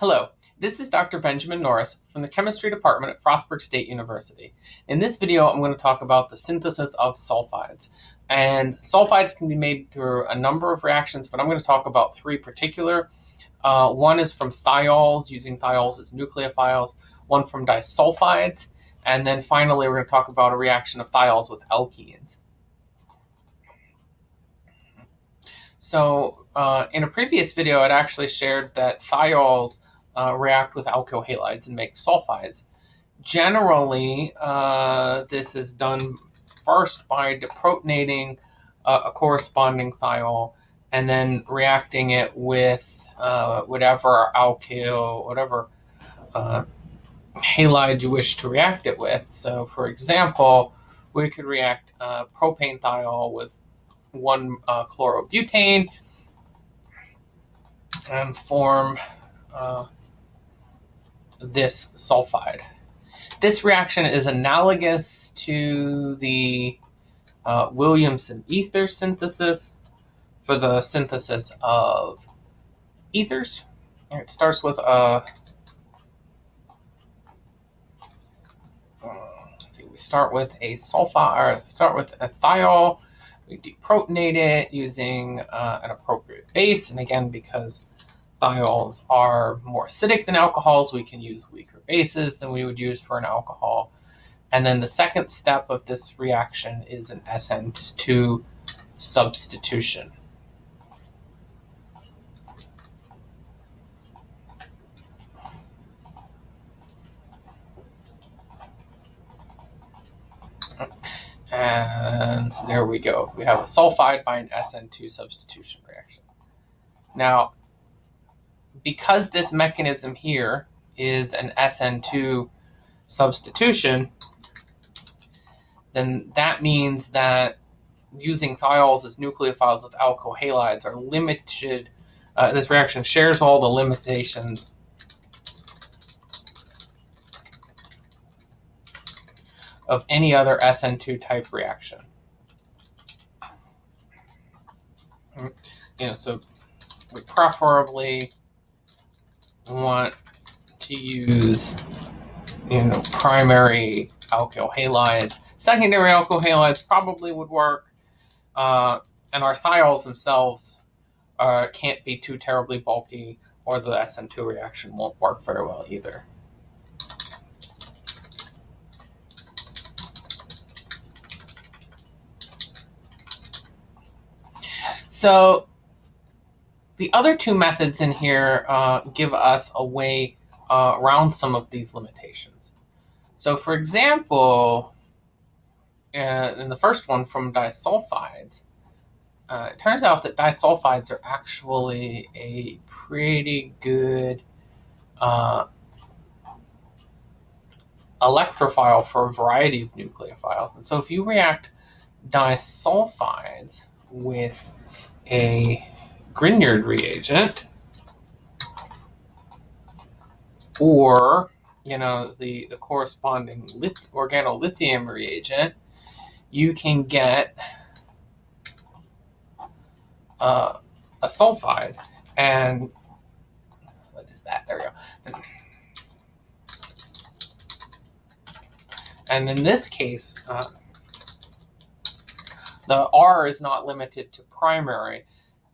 Hello, this is Dr. Benjamin Norris from the Chemistry Department at Frostburg State University. In this video, I'm going to talk about the synthesis of sulfides. And sulfides can be made through a number of reactions, but I'm going to talk about three particular. Uh, one is from thiols, using thiols as nucleophiles, one from disulfides, and then finally we're going to talk about a reaction of thiols with alkenes. So uh, in a previous video, I'd actually shared that thiols uh, react with alkyl halides and make sulfides. Generally, uh, this is done first by deprotonating uh, a corresponding thiol and then reacting it with uh, whatever alkyl, whatever uh, halide you wish to react it with. So, for example, we could react uh, propane thiol with one chlorobutane and form uh, this sulfide. This reaction is analogous to the uh, Williamson ether synthesis for the synthesis of ethers. It starts with a uh, see, we start with a sulfide, start with a thiol. We deprotonate it using uh, an appropriate base, and again, because thiols are more acidic than alcohols. We can use weaker bases than we would use for an alcohol. And then the second step of this reaction is an SN2 substitution. And there we go. We have a sulfide by an SN2 substitution reaction. Now, because this mechanism here is an SN2 substitution, then that means that using thiols as nucleophiles with alkyl halides are limited. Uh, this reaction shares all the limitations of any other SN2 type reaction. You know, so we preferably want to use, you know, primary alkyl halides. Secondary alkyl halides probably would work. Uh, and our thiols themselves uh, can't be too terribly bulky or the SN2 reaction won't work very well either. So the other two methods in here uh, give us a way uh, around some of these limitations. So for example, uh, in the first one from disulfides, uh, it turns out that disulfides are actually a pretty good uh, electrophile for a variety of nucleophiles. And so if you react disulfides with a Grignard reagent, or you know the the corresponding lith organolithium reagent, you can get uh, a sulfide. And what is that? There we go. And, in this case, uh, the R is not limited to primary.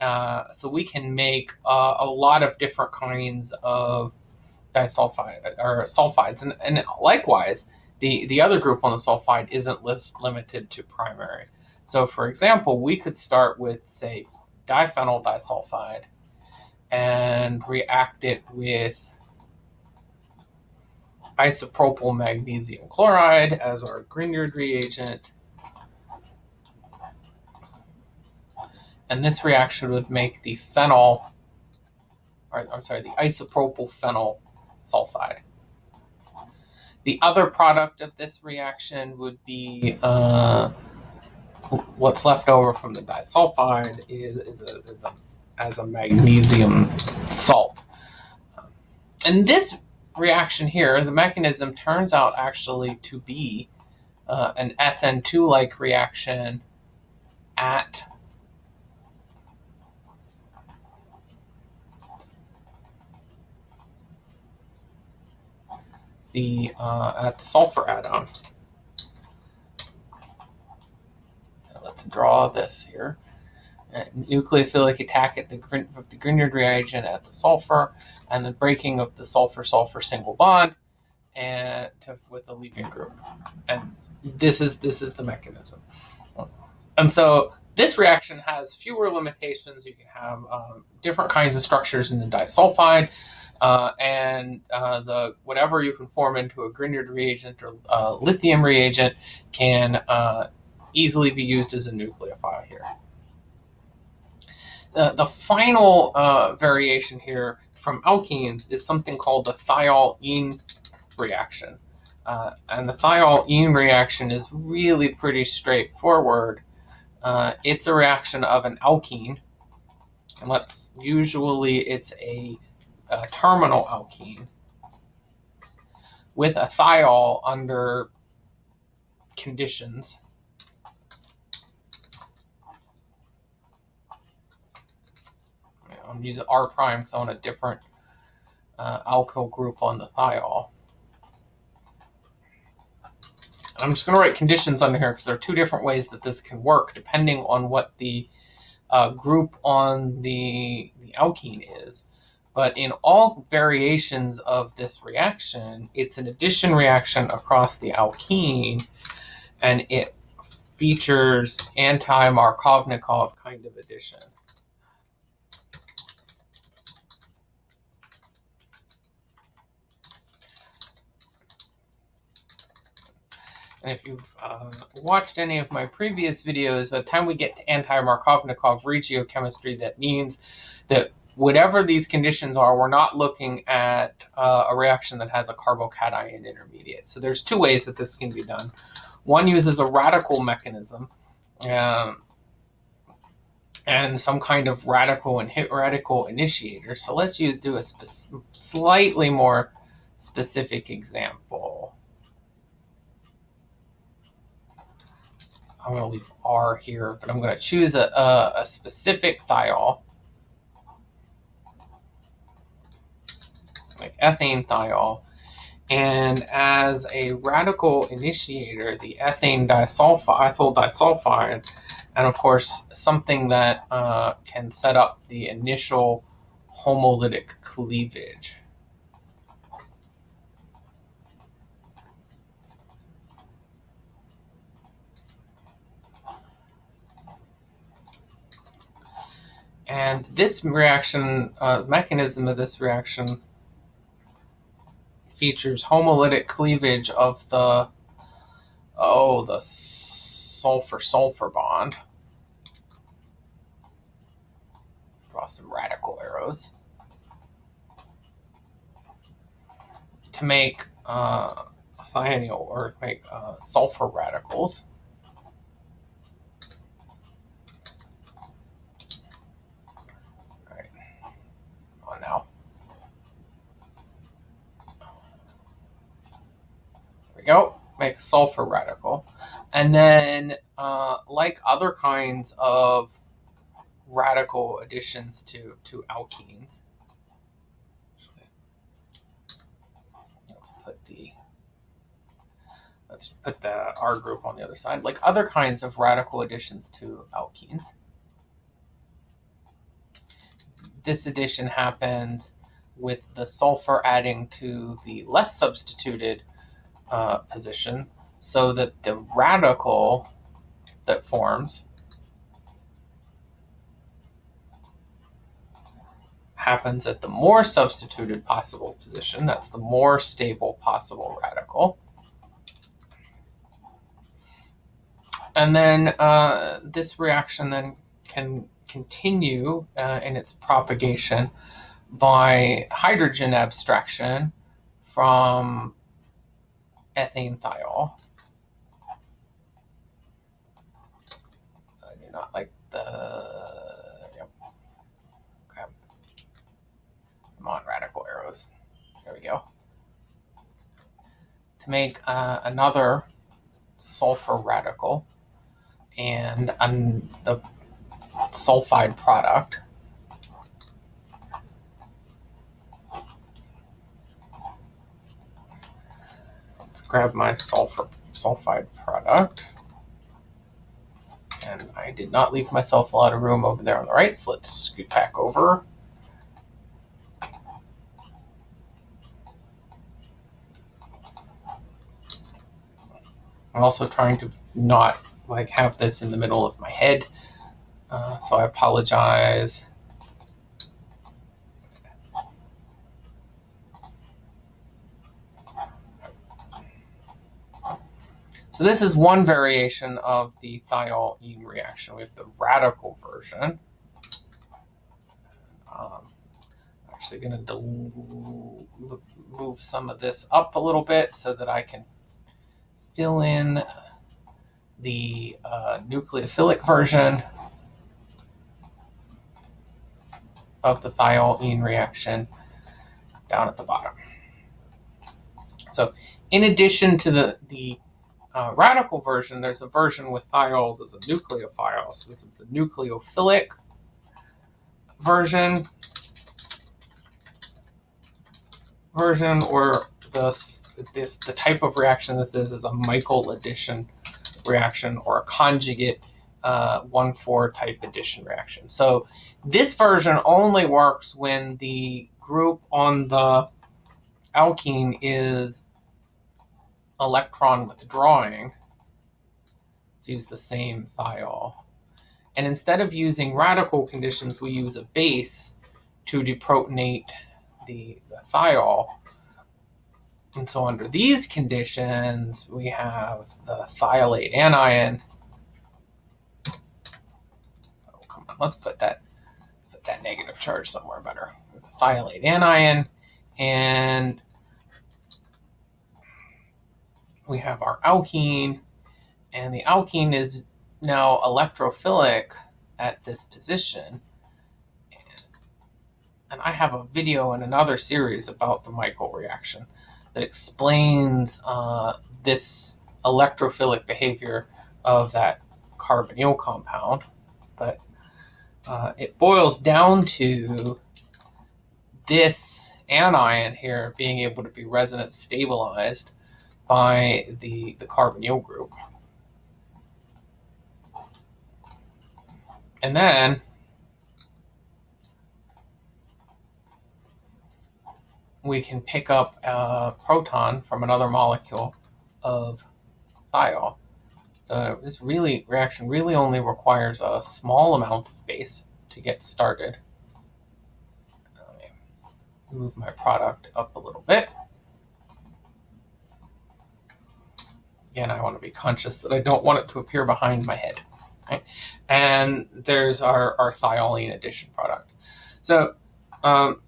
Uh, so we can make uh, a lot of different kinds of disulfide or sulfides. And, and likewise, the, the other group on the sulfide isn't list limited to primary. So for example, we could start with, say, diphenyl disulfide and react it with isopropyl magnesium chloride as our Grignard reagent. And this reaction would make the phenol, or I'm sorry, the isopropyl phenyl sulfide. The other product of this reaction would be uh, what's left over from the disulfide is, is, a, is a, as a magnesium salt. And this reaction here, the mechanism turns out actually to be uh, an SN2-like reaction at the uh, at the sulfur atom. So let's draw this here. nucleophilic attack at the of the Grignard reagent at the sulfur, and the breaking of the sulfur-sulfur single bond, and to, with the leaving group. And this is this is the mechanism. And so this reaction has fewer limitations. You can have um, different kinds of structures in the disulfide, uh, and uh, the whatever you can form into a Grignard reagent or uh, lithium reagent can uh, easily be used as a nucleophile here. The, the final uh, variation here from alkenes is something called the thiol-ene reaction. And the thiol-ene reaction is really pretty straightforward. It's a reaction of an alkene, and let's usually it's a, a terminal alkene with a thiol under conditions. I'm using R prime because I want a different uh, alkyl group on the thiol. I'm just going to write conditions under here because there are two different ways that this can work depending on what the uh, group on the, the alkene is. But in all variations of this reaction, it's an addition reaction across the alkene, and it features anti-Markovnikov kind of addition. And if you've uh, watched any of my previous videos, by the time we get to anti-Markovnikov regiochemistry, that means that whatever these conditions are, we're not looking at uh, a reaction that has a carbocation intermediate. So there's two ways that this can be done. One uses a radical mechanism um, and some kind of radical and hit radical initiator. So let's use do a slightly more specific example. I'm going to leave R here, but I'm going to choose a, a, a specific thiol, like ethane thiol. And as a radical initiator, the ethane disulfide, ethyl disulfide, and of course, something that uh, can set up the initial homolytic cleavage. And this reaction, uh, mechanism of this reaction features homolytic cleavage of the, oh, the sulfur-sulfur bond. Draw some radical arrows. To make uh, thionyl or make uh, sulfur radicals. Go, make a sulfur radical. And then, uh, like other kinds of radical additions to, to alkenes, let's put the let's put the R group on the other side. Like other kinds of radical additions to alkenes, this addition happens with the sulfur adding to the less substituted uh, position so that the radical that forms happens at the more substituted possible position. That's the more stable possible radical. And then uh, this reaction then can continue uh, in its propagation by hydrogen abstraction from ethane thiol. I do not like the, yep. Okay. Come on, radical arrows. There we go. To make uh, another sulfur radical and um, the sulfide product. Grab my sulfur sulfide product. And I did not leave myself a lot of room over there on the right, so let's scoot back over. I'm also trying to not like have this in the middle of my head. Uh, so I apologize. So this is one variation of the thiol-ene reaction. We have the radical version. Um, I'm actually going to move some of this up a little bit so that I can fill in the uh, nucleophilic version of the thiol-ene reaction down at the bottom. So in addition to the, the uh, radical version, there's a version with thiols as a nucleophile. So this is the nucleophilic version version or this this the type of reaction this is is a Michael addition reaction or a conjugate uh, 1,4 type addition reaction. So this version only works when the group on the alkene is electron withdrawing. Let's use the same thiol. And instead of using radical conditions, we use a base to deprotonate the, the thiol. And so under these conditions, we have the thiolate anion. Oh, come on, let's put that, let's put that negative charge somewhere better. The thiolate anion, and we have our alkene, and the alkene is now electrophilic at this position. And I have a video in another series about the Michael reaction that explains uh, this electrophilic behavior of that carbonyl compound. But uh, it boils down to this anion here being able to be resonance stabilized by the, the carbonyl group. And then we can pick up a proton from another molecule of thiol. So this really reaction really only requires a small amount of base to get started. Move my product up a little bit. Again, I want to be conscious that I don't want it to appear behind my head. Right? And there's our, our thiolene addition product. So um,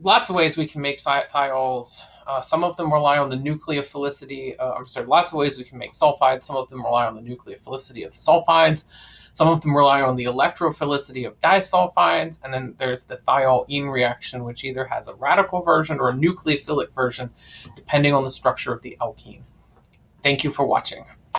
lots of ways we can make thiols. Uh, some of them rely on the nucleophilicity. Uh, I'm sorry, lots of ways we can make sulfides. Some of them rely on the nucleophilicity of sulfides. Some of them rely on the electrophilicity of disulfides. And then there's the thiol-ene reaction, which either has a radical version or a nucleophilic version, depending on the structure of the alkene. Thank you for watching.